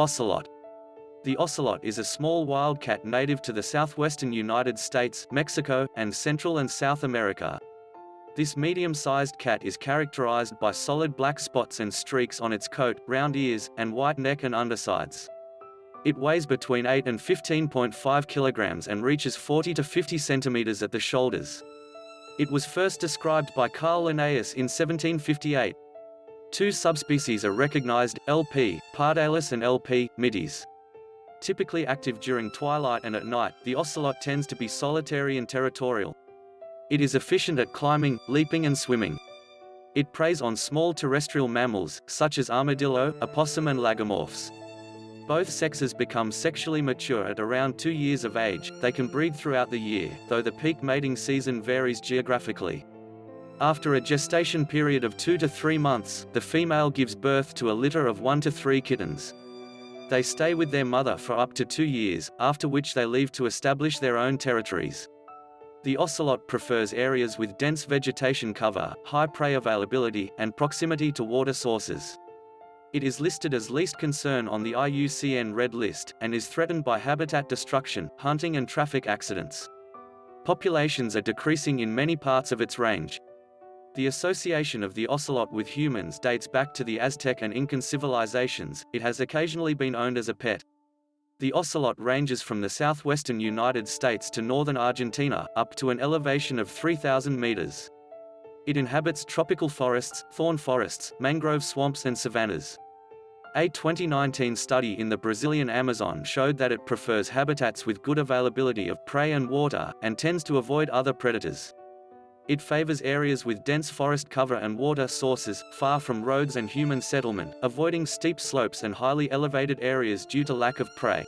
Ocelot. The ocelot is a small wildcat native to the southwestern United States, Mexico, and Central and South America. This medium-sized cat is characterized by solid black spots and streaks on its coat, round ears, and white neck and undersides. It weighs between 8 and 15.5 kilograms and reaches 40 to 50 centimeters at the shoulders. It was first described by Carl Linnaeus in 1758. Two subspecies are recognized, LP, pardalis and LP, mitis. Typically active during twilight and at night, the ocelot tends to be solitary and territorial. It is efficient at climbing, leaping and swimming. It preys on small terrestrial mammals, such as armadillo, opossum and lagomorphs. Both sexes become sexually mature at around two years of age, they can breed throughout the year, though the peak mating season varies geographically. After a gestation period of two to three months, the female gives birth to a litter of one to three kittens. They stay with their mother for up to two years, after which they leave to establish their own territories. The ocelot prefers areas with dense vegetation cover, high prey availability, and proximity to water sources. It is listed as least concern on the IUCN Red List, and is threatened by habitat destruction, hunting and traffic accidents. Populations are decreasing in many parts of its range, the association of the ocelot with humans dates back to the Aztec and Incan civilizations, it has occasionally been owned as a pet. The ocelot ranges from the southwestern United States to northern Argentina, up to an elevation of 3,000 meters. It inhabits tropical forests, thorn forests, mangrove swamps and savannas. A 2019 study in the Brazilian Amazon showed that it prefers habitats with good availability of prey and water, and tends to avoid other predators. It favors areas with dense forest cover and water sources, far from roads and human settlement, avoiding steep slopes and highly elevated areas due to lack of prey.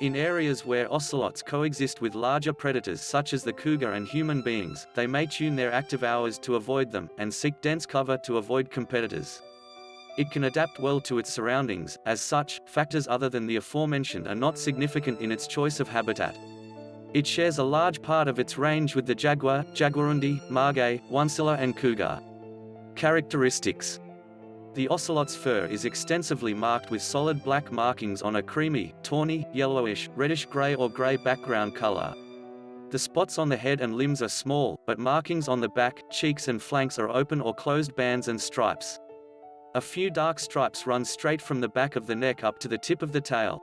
In areas where ocelots coexist with larger predators such as the cougar and human beings, they may tune their active hours to avoid them, and seek dense cover to avoid competitors. It can adapt well to its surroundings, as such, factors other than the aforementioned are not significant in its choice of habitat. It shares a large part of its range with the jaguar, jaguarundi, margay, oncilla and cougar. Characteristics The ocelot's fur is extensively marked with solid black markings on a creamy, tawny, yellowish, reddish-gray or gray background color. The spots on the head and limbs are small, but markings on the back, cheeks and flanks are open or closed bands and stripes. A few dark stripes run straight from the back of the neck up to the tip of the tail.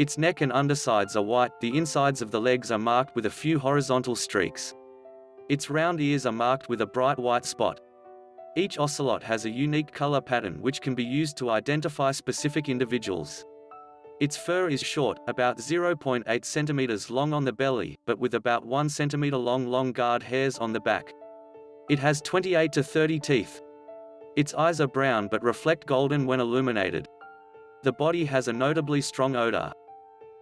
Its neck and undersides are white, the insides of the legs are marked with a few horizontal streaks. Its round ears are marked with a bright white spot. Each ocelot has a unique color pattern which can be used to identify specific individuals. Its fur is short, about 0.8 centimeters long on the belly, but with about 1 centimeter long long guard hairs on the back. It has 28 to 30 teeth. Its eyes are brown but reflect golden when illuminated. The body has a notably strong odor,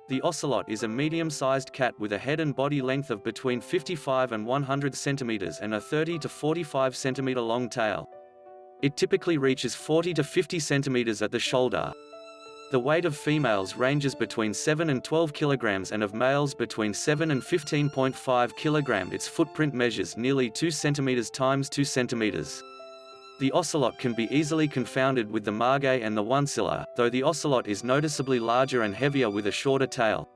the ocelot is a medium-sized cat with a head and body length of between 55 and 100 centimeters and a 30 to 45 centimeter long tail. It typically reaches 40 to 50 centimeters at the shoulder. The weight of females ranges between 7 and 12 kilograms and of males between 7 and 15.5 kilogram. Its footprint measures nearly 2 centimeters times 2 centimeters. The ocelot can be easily confounded with the margay and the oncilla, though the ocelot is noticeably larger and heavier with a shorter tail.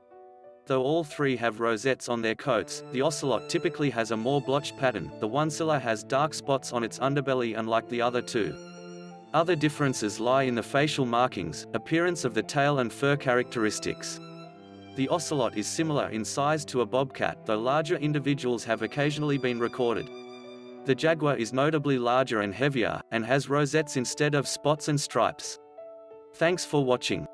Though all three have rosettes on their coats, the ocelot typically has a more blotched pattern, the oncilla has dark spots on its underbelly unlike the other two. Other differences lie in the facial markings, appearance of the tail and fur characteristics. The ocelot is similar in size to a bobcat, though larger individuals have occasionally been recorded. The Jaguar is notably larger and heavier, and has rosettes instead of spots and stripes. Thanks for watching.